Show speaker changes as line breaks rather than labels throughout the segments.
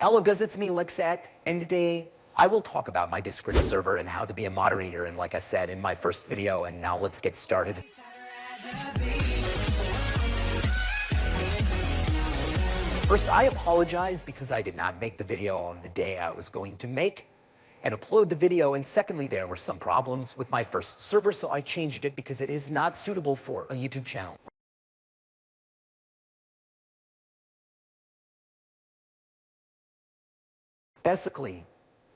Hello guys, it's me Lexat, and today I will talk about my Discord server and how to be a moderator, and like I said in my first video, and now let's get started. First, I apologize because I did not make the video on the day I was going to make and upload the video, and secondly, there were some problems with my first server, so I changed it because it is not suitable for a YouTube channel. Basically,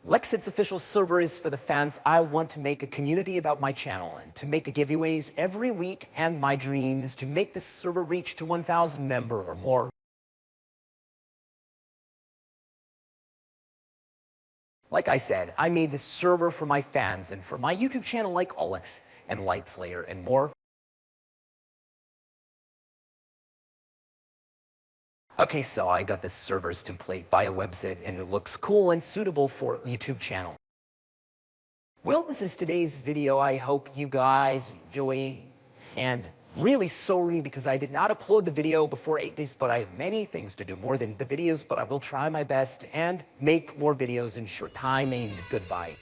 Lexit's official server is for the fans. I want to make a community about my channel and to make giveaways every week, and my dream is to make this server reach to 1,000 member or more. Like I said, I made this server for my fans and for my YouTube channel like Olex and Lightslayer and more. Okay, so I got this server's template by a website and it looks cool and suitable for YouTube channel. Well, this is today's video. I hope you guys enjoy and really sorry because I did not upload the video before 8 days, but I have many things to do more than the videos, but I will try my best and make more videos in short time and goodbye.